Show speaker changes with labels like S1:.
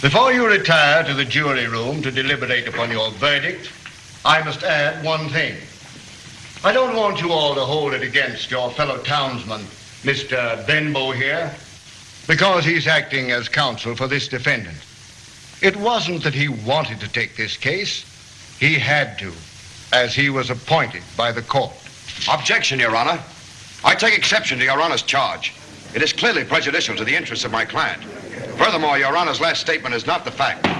S1: Before you retire to the jury room to deliberate upon your verdict, I must add one thing. I don't want you all to hold it against your fellow townsman, Mr. Benbow here, because he's acting as counsel for this defendant. It wasn't that he wanted to take this case. He had to, as he was appointed by the court.
S2: Objection, Your Honor. I take exception to Your Honor's charge. It is clearly prejudicial to the interests of my client. Furthermore, Your Honor's last statement is not the fact.